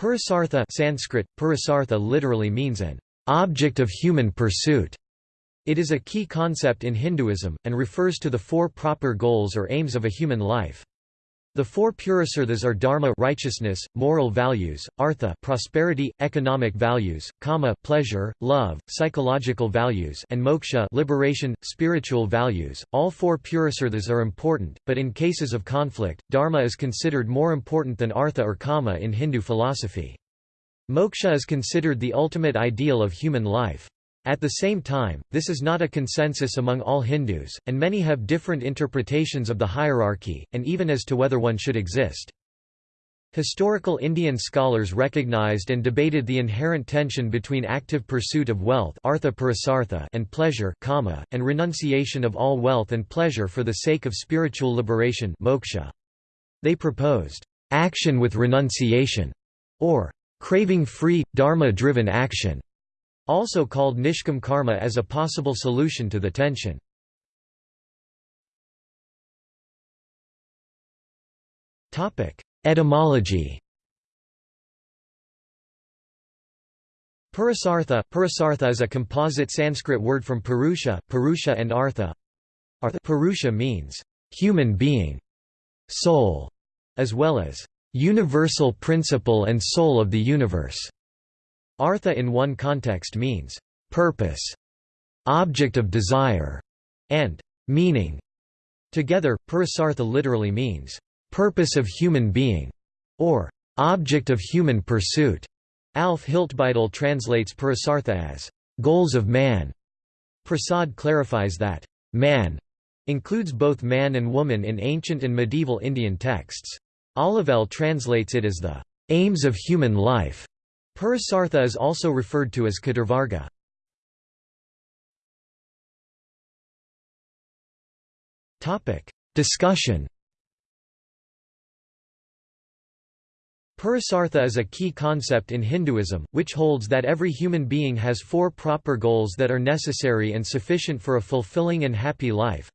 Purusartha Sanskrit, Purusartha literally means an object of human pursuit. It is a key concept in Hinduism, and refers to the four proper goals or aims of a human life. The four purusarthas are dharma righteousness, moral values, artha prosperity, economic values, kama pleasure, love, psychological values and moksha liberation, spiritual values. All four purusarthas are important, but in cases of conflict, dharma is considered more important than artha or kama in Hindu philosophy. Moksha is considered the ultimate ideal of human life. At the same time, this is not a consensus among all Hindus, and many have different interpretations of the hierarchy, and even as to whether one should exist. Historical Indian scholars recognized and debated the inherent tension between active pursuit of wealth and pleasure and renunciation of all wealth and pleasure for the sake of spiritual liberation moksha. They proposed, "...action with renunciation", or "...craving-free, dharma-driven action", also called nishkam karma as a possible solution to the tension. Etymology Purusartha, Purusartha is a composite Sanskrit word from Purusha, Purusha and Artha. Artha Purusha means human being, soul, as well as universal principle and soul of the universe. Artha in one context means purpose, object of desire, and meaning. Together, Purusartha literally means purpose of human being, or object of human pursuit. Alf Hiltbeitel translates Purusartha as goals of man. Prasad clarifies that man includes both man and woman in ancient and medieval Indian texts. Olivelle translates it as the aims of human life. Purusartha is also referred to as Chaturvarga. Discussion Purusartha is a key concept in Hinduism, which holds that every human being has four proper goals that are necessary and sufficient for a fulfilling and happy life.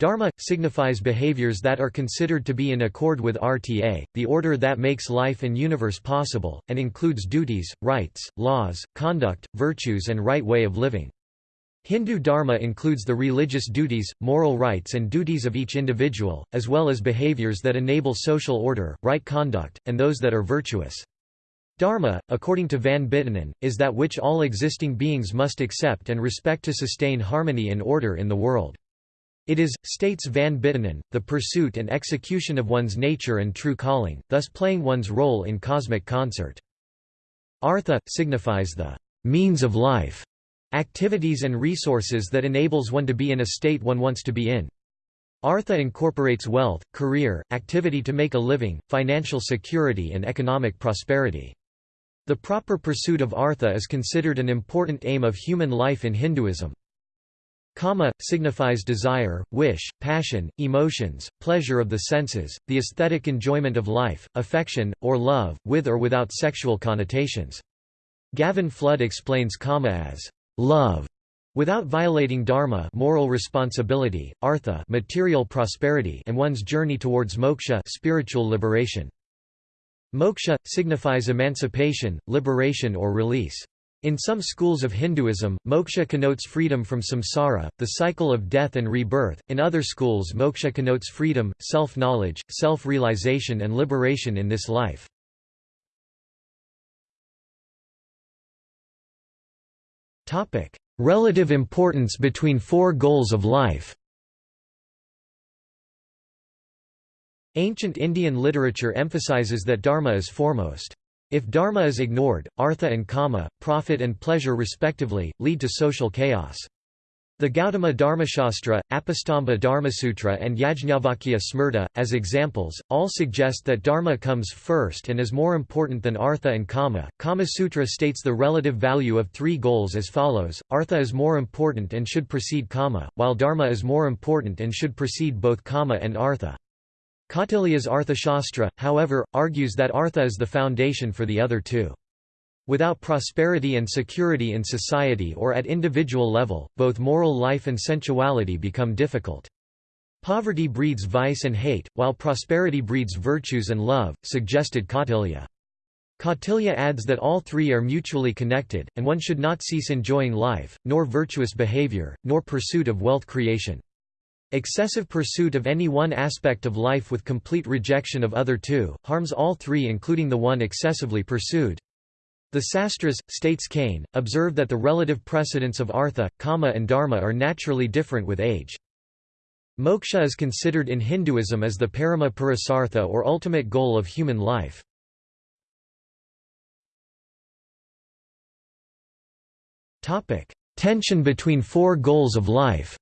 Dharma, signifies behaviors that are considered to be in accord with RTA, the order that makes life and universe possible, and includes duties, rights, laws, conduct, virtues and right way of living. Hindu dharma includes the religious duties, moral rights and duties of each individual, as well as behaviors that enable social order, right conduct, and those that are virtuous. Dharma, according to Van Buitenen, is that which all existing beings must accept and respect to sustain harmony and order in the world. It is, states Van Buitenen, the pursuit and execution of one's nature and true calling, thus playing one's role in cosmic concert. Artha, signifies the means of life, activities and resources that enables one to be in a state one wants to be in. Artha incorporates wealth, career, activity to make a living, financial security and economic prosperity. The proper pursuit of artha is considered an important aim of human life in Hinduism. Kama, signifies desire, wish, passion, emotions, pleasure of the senses, the aesthetic enjoyment of life, affection, or love, with or without sexual connotations. Gavin Flood explains kama as love, without violating dharma moral responsibility, artha material prosperity and one's journey towards moksha spiritual liberation. Moksha, signifies emancipation, liberation or release. In some schools of Hinduism, moksha connotes freedom from samsara, the cycle of death and rebirth, in other schools moksha connotes freedom, self-knowledge, self-realization and liberation in this life. Relative importance between four goals of life Ancient Indian literature emphasizes that dharma is foremost. If dharma is ignored, artha and kama, profit and pleasure respectively, lead to social chaos. The Gautama Dharmashastra, Apastamba Dharmasutra and Yajnavalkya Smrta, as examples, all suggest that dharma comes first and is more important than artha and kama. Kama Sutra states the relative value of three goals as follows, artha is more important and should precede kama, while dharma is more important and should precede both kama and artha. Kautilya's Arthashastra, however, argues that artha is the foundation for the other two. Without prosperity and security in society or at individual level, both moral life and sensuality become difficult. Poverty breeds vice and hate, while prosperity breeds virtues and love, suggested Kautilya. Kautilya adds that all three are mutually connected, and one should not cease enjoying life, nor virtuous behavior, nor pursuit of wealth creation. Excessive pursuit of any one aspect of life with complete rejection of other two, harms all three including the one excessively pursued. The Sastras, states Kane, observe that the relative precedence of artha, kama and dharma are naturally different with age. Moksha is considered in Hinduism as the parama purusartha or ultimate goal of human life. Tension between four goals of life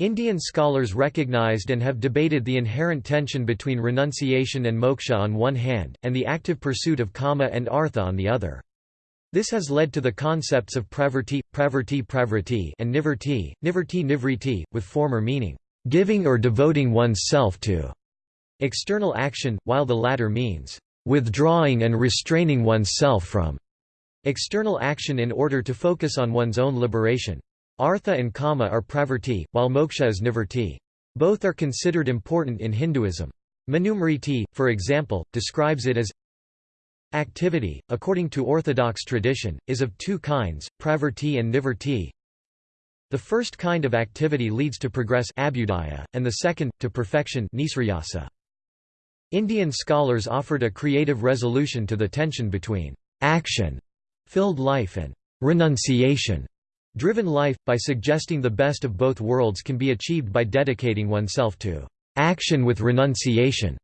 Indian scholars recognized and have debated the inherent tension between renunciation and moksha on one hand, and the active pursuit of kama and artha on the other. This has led to the concepts of pravrti, pravrti pravrti and nivritti, nivritti nivritti, with former meaning, giving or devoting one's self to external action, while the latter means, withdrawing and restraining one's self from external action in order to focus on one's own liberation. Artha and kama are pravrti, while moksha is nivritti. Both are considered important in Hinduism. Manusmriti, for example, describes it as Activity, according to orthodox tradition, is of two kinds, pravrti and nivritti. The first kind of activity leads to progress abhyudaya, and the second, to perfection nisrayasa. Indian scholars offered a creative resolution to the tension between action-filled life and renunciation Driven life, by suggesting the best of both worlds can be achieved by dedicating oneself to action with renunciation.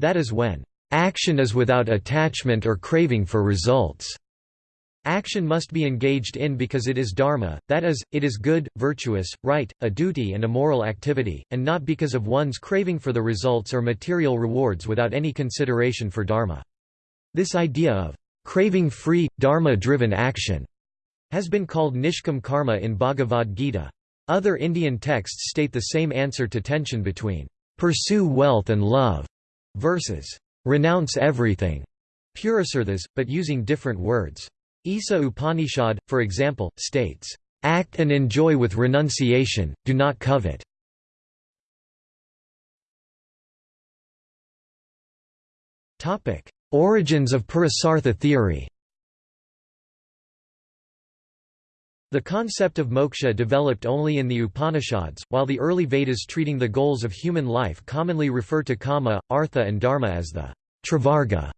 That is when action is without attachment or craving for results. Action must be engaged in because it is dharma, that is, it is good, virtuous, right, a duty and a moral activity, and not because of one's craving for the results or material rewards without any consideration for dharma. This idea of craving-free, dharma-driven action has been called Nishkam karma in Bhagavad Gita. Other Indian texts state the same answer to tension between pursue wealth and love versus renounce everything, Purusarthas, but using different words. Isa Upanishad, for example, states, act and enjoy with renunciation, do not covet. Origins of Purusartha theory The concept of moksha developed only in the Upanishads, while the early Vedas treating the goals of human life commonly refer to kama, artha and dharma as the trivarga,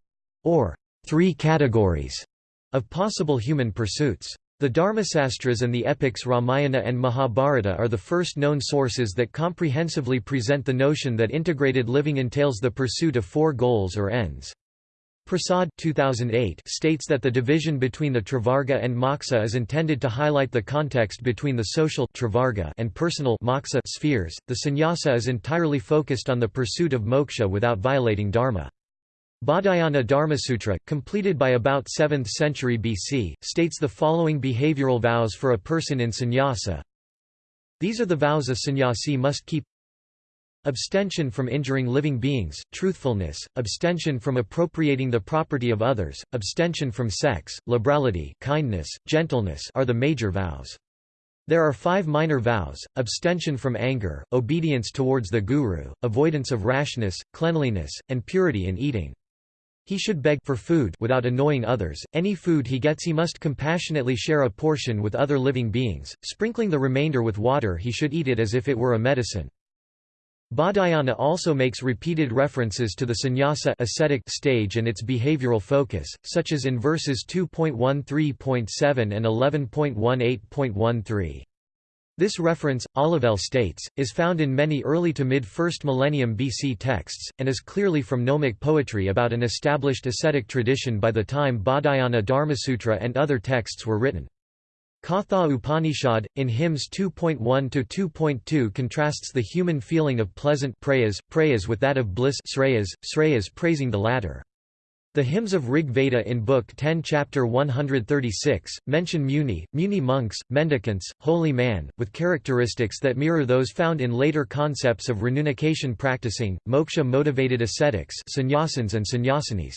or three categories, of possible human pursuits. The Dharmasastras and the epics Ramayana and Mahabharata are the first known sources that comprehensively present the notion that integrated living entails the pursuit of four goals or ends. Prasad 2008 states that the division between the Trivarga and Moksha is intended to highlight the context between the social Trivarga and personal Moksha spheres. The sannyasa is entirely focused on the pursuit of moksha without violating dharma. Baudhayana Dharmasutra, completed by about 7th century BC, states the following behavioral vows for a person in sannyasa. These are the vows a sannyasi must keep Abstention from injuring living beings, truthfulness, abstention from appropriating the property of others, abstention from sex, liberality kindness, gentleness are the major vows. There are five minor vows, abstention from anger, obedience towards the guru, avoidance of rashness, cleanliness, and purity in eating. He should beg for food without annoying others. Any food he gets he must compassionately share a portion with other living beings, sprinkling the remainder with water he should eat it as if it were a medicine. Baudhayana also makes repeated references to the sannyasa ascetic stage and its behavioral focus, such as in verses 2.13.7 and 11.18.13. This reference, Olivelle states, is found in many early to mid-1st millennium BC texts, and is clearly from gnomic poetry about an established ascetic tradition by the time Baudhayana Dharmasutra and other texts were written. Katha Upanishad, in hymns 2.1–2.2 contrasts the human feeling of pleasant prayas, prayas with that of bliss sreyas, sreyas praising the latter. The hymns of Rig Veda in Book 10 Chapter 136, mention muni, muni monks, mendicants, holy man, with characteristics that mirror those found in later concepts of renunciation practicing, moksha-motivated ascetics sannyasins and sannyasinis.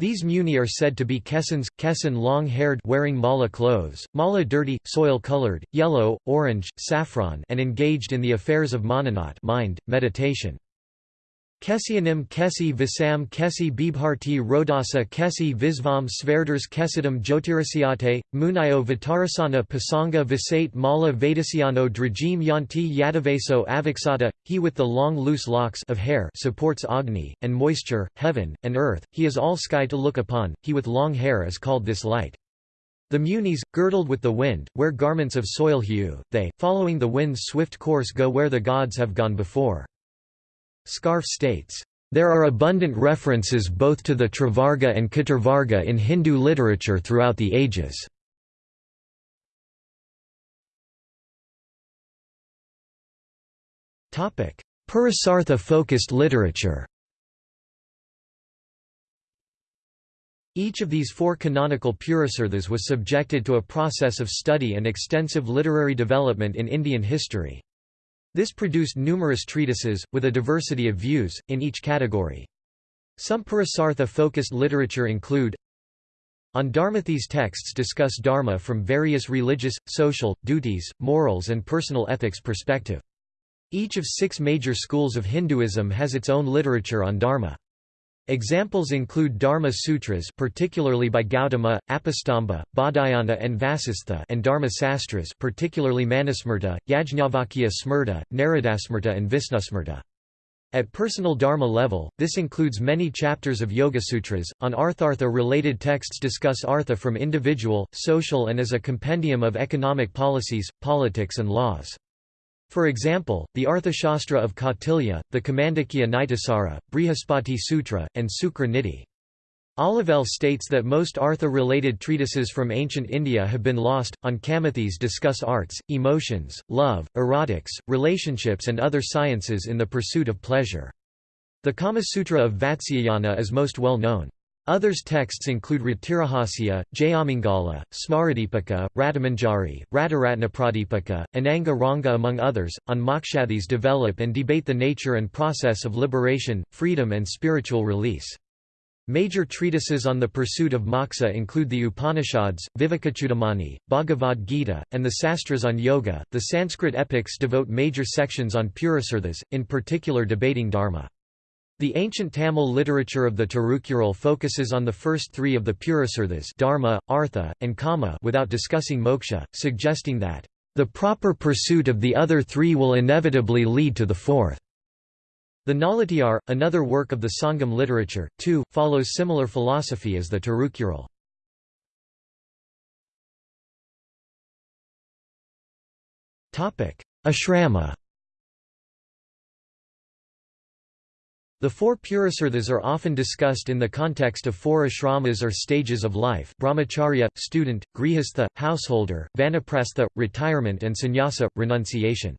These muni are said to be kesans, kesan long-haired wearing mala clothes, mala dirty, soil-colored, yellow, orange, saffron and engaged in the affairs of mananat mind, meditation. Kesyanim Kesi Visam Kesi Bibharti Rodasa Kesi Visvam Sverders Kesidam Jyotirasiate, Munayo Vitarasana Pasanga Visate Mala Vedasiano Drajim Yanti Yadavaso Aviksata, he with the long loose locks of hair supports Agni, and moisture, heaven, and earth, he is all sky to look upon, he with long hair is called this light. The Munis, girdled with the wind, wear garments of soil hue, they, following the wind's swift course go where the gods have gone before. Scharfe states, "...there are abundant references both to the Trivarga and Chaturvarga in Hindu literature throughout the ages." Purusartha-focused literature Each of these four canonical Purusarthas was subjected to a process of study and extensive literary development in Indian history. This produced numerous treatises, with a diversity of views, in each category. Some Purusartha-focused literature include On Dharma These texts discuss Dharma from various religious, social, duties, morals and personal ethics perspective. Each of six major schools of Hinduism has its own literature on Dharma. Examples include Dharma Sutras particularly by Gautama, Apastamba, Baudhayana and Vasistha and Dharma Sastras particularly Manusmrta, Yajnavalkya Smrta, Naradasmrta and Visnusmrta. At personal dharma level, this includes many chapters of Yoga Sutras. On Arthartha related texts discuss artha from individual, social and as a compendium of economic policies, politics and laws. For example, the Arthashastra of Kautilya, the Kamandakya Nitisara, Brihaspati Sutra, and Sukra Niti. Olivelle states that most Artha-related treatises from ancient India have been lost. On Kamathis discuss arts, emotions, love, erotics, relationships and other sciences in the pursuit of pleasure. The Kama Sutra of Vatsyayana is most well known. Others texts include Ratirahasya, Jayamangala, Smaradipaka, Ratamanjari, Rataratnapradipaka, Ananga Ranga among others. On Mokshathis develop and debate the nature and process of liberation, freedom and spiritual release. Major treatises on the pursuit of moksha include the Upanishads, Vivekachudamani, Bhagavad Gita, and the Sastras on yoga. The Sanskrit epics devote major sections on Purusarthas, in particular debating dharma. The ancient Tamil literature of the Tirukural focuses on the first three of the Purusarthas dharma, artha, and kama without discussing moksha, suggesting that, "...the proper pursuit of the other three will inevitably lead to the fourth." The Nalatiyar, another work of the Sangam literature, too, follows similar philosophy as the Tirukural. Ashrama The four Purusarthas are often discussed in the context of four ashramas or stages of life brahmacharya, student, grihastha, householder, vanaprastha, retirement and sannyasa, renunciation.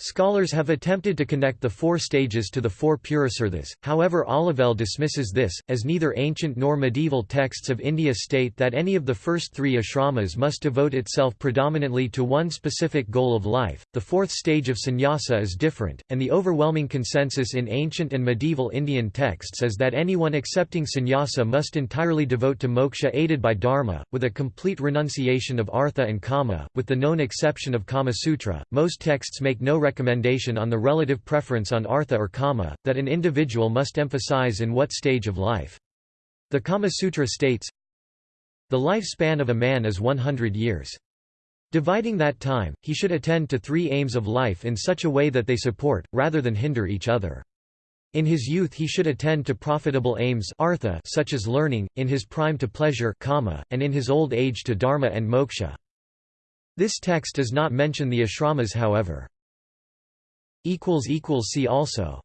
Scholars have attempted to connect the four stages to the four Purusarthas, however Olivelle dismisses this, as neither ancient nor medieval texts of India state that any of the first three ashramas must devote itself predominantly to one specific goal of life. The fourth stage of sannyasa is different, and the overwhelming consensus in ancient and medieval Indian texts is that anyone accepting sannyasa must entirely devote to moksha aided by dharma, with a complete renunciation of artha and kama, with the known exception of Kama Sutra. Most texts make no recommendation on the relative preference on artha or kama, that an individual must emphasize in what stage of life. The Kama Sutra states, The lifespan of a man is 100 years. Dividing that time, he should attend to three aims of life in such a way that they support, rather than hinder each other. In his youth he should attend to profitable aims artha such as learning, in his prime to pleasure kama, and in his old age to dharma and moksha. This text does not mention the ashramas however. See also